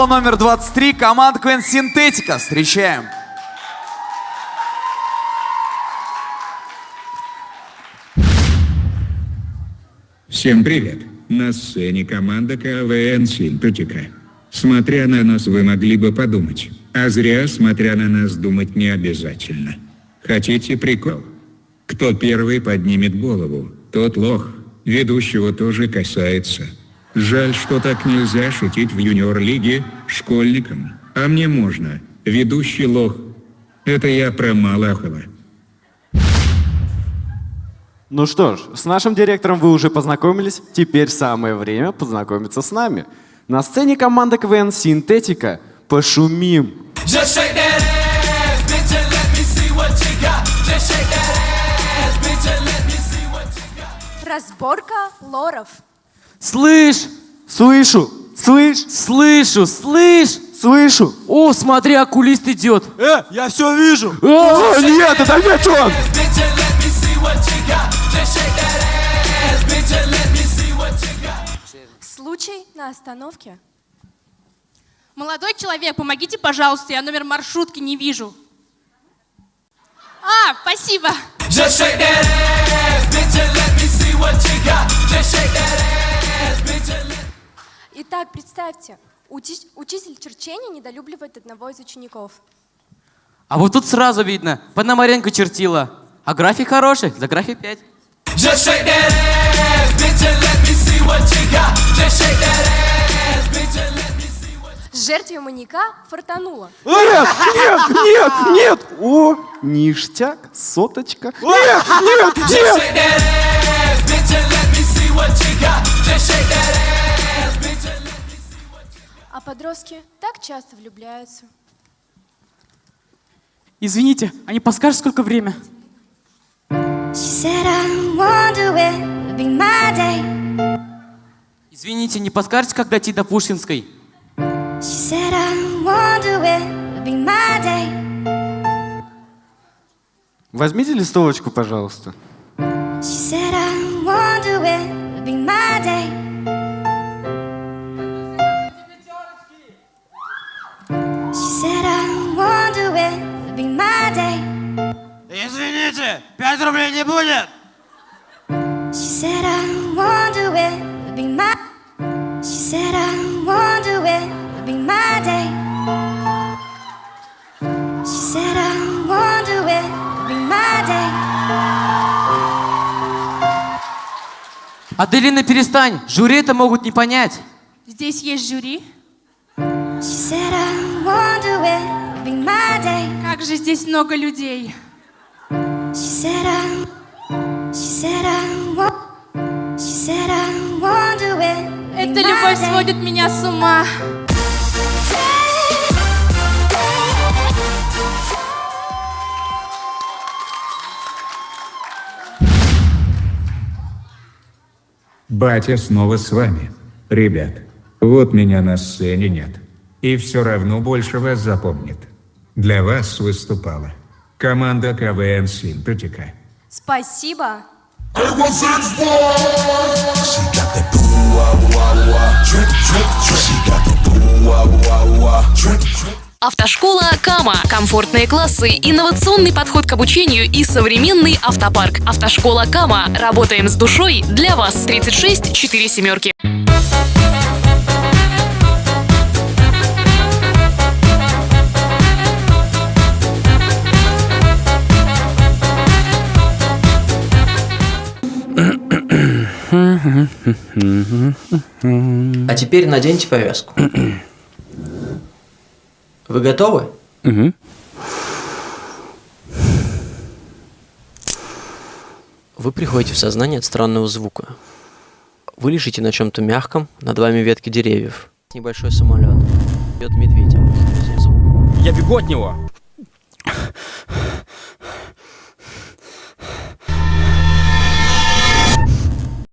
школа номер 23, команда КВН Синтетика. Встречаем. Всем привет! На сцене команда КВН Синтетика. Смотря на нас вы могли бы подумать, а зря смотря на нас думать не обязательно. Хотите прикол? Кто первый поднимет голову, тот лох. Ведущего тоже касается. Жаль, что так нельзя шутить в юниор-лиге школьникам. А мне можно. Ведущий лох. Это я про Малахова. Ну что ж, с нашим директором вы уже познакомились, теперь самое время познакомиться с нами. На сцене команда КВН «Синтетика». Пошумим! Just shake that ass, bitch, and let me see what you got. Just shake that ass, bitch, and let me see what you got. Разборка лоров. Слышь! Слышу! Слышь! Слышу, слышь! Слышу! О, смотри, окулист идет. Э, я все вижу! О, О, нет, это опять он! Случай на остановке. Молодой человек, помогите, пожалуйста, я номер маршрутки не вижу. А, спасибо. Just shake that ass, представьте, учи- учитель черчения недолюбливает одного из учеников. А вот тут сразу видно, Пономаренко чертила. А график хороший, за график 5. Just shake that ass, bitch, and let me see what you got. Just shake that ass, bitch, and let me see what Жертве маньяка фартануло. Нет, нет, нет, нет! О, ништяк, соточка. Нет, нет, Just нет! shake that ass, bitch, and let me see what you got. Just shake that ass, А подростки так часто влюбляются. Извините, а не подскажешь, сколько время? Извините, не подскажете, как дойти до Пушкинской? Возьмите листовочку, пожалуйста. She said, I wonder where will be my day. Извините, 5 рублей не будет! She said, I wonder where will be my. She said, I wonder where will be my day. She said, I wonder where will be my day. Аделина, перестань, жюри это могут не понять. Здесь есть жюри. She said, I wonder where will be my day. Как же здесь много людей. She said, I. She said, I wa- She said, I wonder where. will be Эта my любовь сводит меня с ума. Батя снова с вами. Ребят, вот меня на сцене нет. И все равно больше вас запомнит. Для вас выступала команда КВН Синтетика. Спасибо. Автошкола Кама. Комфортные классы, инновационный подход к обучению и современный автопарк. Автошкола Кама. Работаем с душой для вас. 36 4 семерки. А теперь наденьте повязку. Вы готовы? Вы приходите в сознание от странного звука. Вы лежите на чем-то мягком, над вами ветки деревьев. Небольшой самолет. Бьет медведя. Я бегу от него.